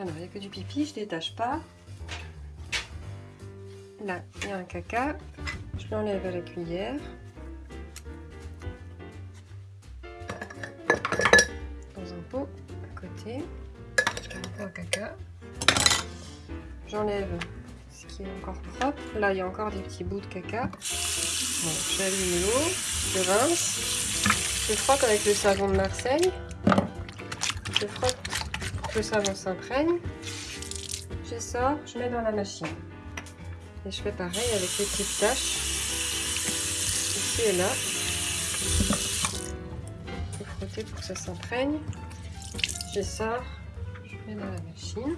Alors, il n'y a que du pipi, je détache pas. Là, il y a un caca. Je l'enlève à la cuillère. Dans un pot, à côté. Un caca. J'enlève ce qui est encore propre. Là, il y a encore des petits bouts de caca. Bon, j'allume l'eau, je rince. Je frotte avec le savon de Marseille. Je frotte le savon s'imprègne. Je sors, je mets dans la machine. Et je fais pareil avec les petites taches. Ici et là. Je vais frotter pour que ça s'imprègne. Je sors, je mets dans la machine.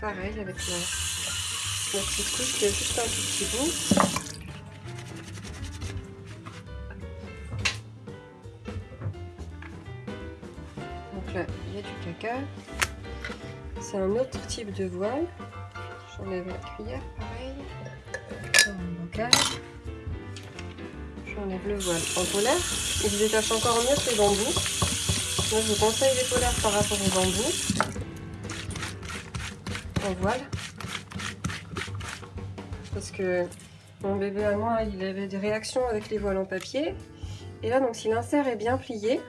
Pareil avec la, la petite couche qui est juste un tout petit bout. Donc là, il y a du caca. C'est un autre type de voile. J'enlève la cuillère, pareil. J'enlève le voile en polaire. Il détache encore mieux que les bambous. Moi, je vous conseille les polaires par rapport aux bambous. En voile. Parce que mon bébé à moi, il avait des réactions avec les voiles en papier. Et là, donc, si l'insert est bien plié,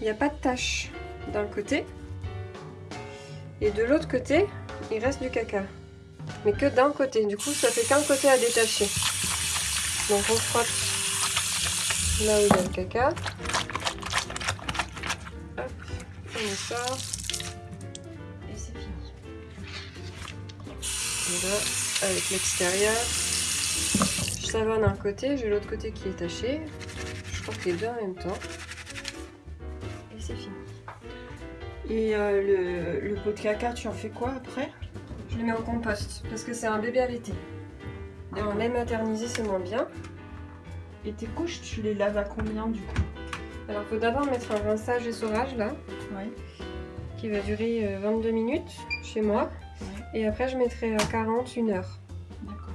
il n'y a pas de tache d'un côté. Et de l'autre côté, il reste du caca. Mais que d'un côté. Du coup, ça fait qu'un côté à détacher. Donc on frotte là où il y a le caca. Hop, on sort. Et c'est fini. Et là, avec l'extérieur, je savonne un côté, j'ai l'autre côté qui est taché. Je frotte les deux en même temps. Et euh, le, le pot de caca, tu en fais quoi après? Je le mets au compost parce que c'est un bébé allaité. Et en lait maternisé, c'est moins bien. Et tes couches, tu les laves à combien du coup? Alors, il faut d'abord mettre un rinçage et saurage là, Ouais. qui va durer euh, 22 minutes chez moi. Ouais. Et après, je mettrai à 40, une heure. D'accord.